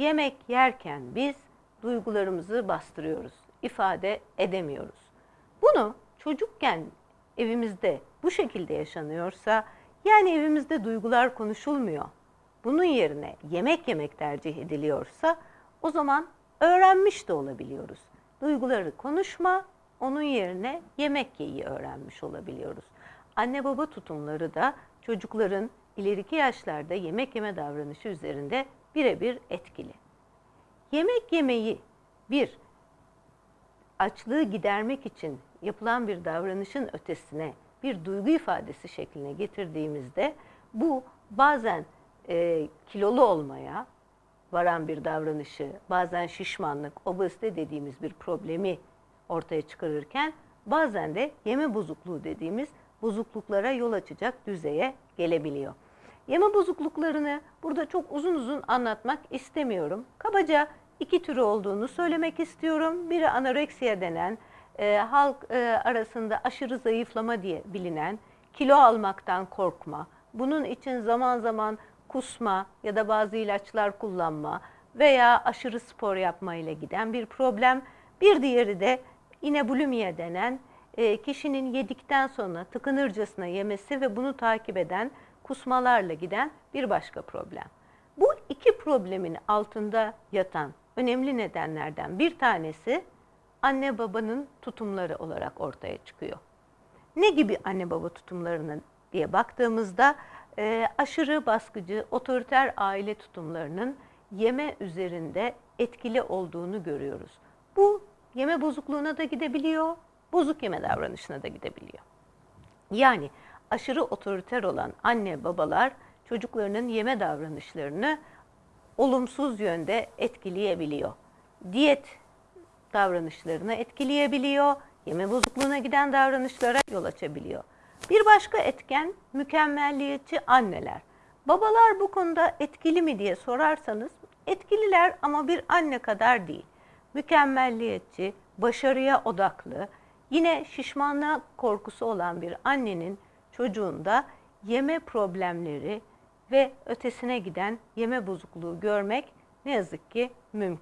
yemek yerken biz duygularımızı bastırıyoruz, ifade edemiyoruz. Bunu çocukken evimizde bu şekilde yaşanıyorsa, yani evimizde duygular konuşulmuyor, bunun yerine yemek yemek tercih ediliyorsa o zaman öğrenmiş de olabiliyoruz. Duyguları konuşma, onun yerine yemek yeyi öğrenmiş olabiliyoruz. Anne baba tutumları da çocukların ileriki yaşlarda yemek yeme davranışı üzerinde birebir etkili. Yemek yemeyi bir açlığı gidermek için yapılan bir davranışın ötesine bir duygu ifadesi şekline getirdiğimizde bu bazen e, kilolu olmaya varan bir davranışı, bazen şişmanlık, obezite dediğimiz bir problemi ortaya çıkarırken bazen de yeme bozukluğu dediğimiz bozukluklara yol açacak düzeye gelebiliyor. Yeme bozukluklarını burada çok uzun uzun anlatmak istemiyorum. Kabaca iki türü olduğunu söylemek istiyorum. Biri anoreksiya denen, e, halk e, arasında aşırı zayıflama diye bilinen, kilo almaktan korkma, bunun için zaman zaman kusma ya da bazı ilaçlar kullanma veya aşırı spor yapma ile giden bir problem. Bir diğeri de yine bulimia denen e, kişinin yedikten sonra tıkınırcasına yemesi ve bunu takip eden kusmalarla giden bir başka problem. Bu iki problemin altında yatan önemli nedenlerden bir tanesi anne babanın tutumları olarak ortaya çıkıyor. Ne gibi anne baba tutumlarına diye baktığımızda e, aşırı baskıcı, otoriter aile tutumlarının yeme üzerinde etkili olduğunu görüyoruz. Bu yeme bozukluğuna da gidebiliyor, bozuk yeme davranışına da gidebiliyor. Yani aşırı otoriter olan anne babalar çocuklarının yeme davranışlarını olumsuz yönde etkileyebiliyor. Diyet davranışlarını etkileyebiliyor, yeme bozukluğuna giden davranışlara yol açabiliyor. Bir başka etken mükemmelliyetçi anneler. Babalar bu konuda etkili mi diye sorarsanız etkililer ama bir anne kadar değil. Mükemmelliyetçi, başarıya odaklı, yine şişmanlığa korkusu olan bir annenin çocuğunda yeme problemleri ve ötesine giden yeme bozukluğu görmek ne yazık ki mümkün.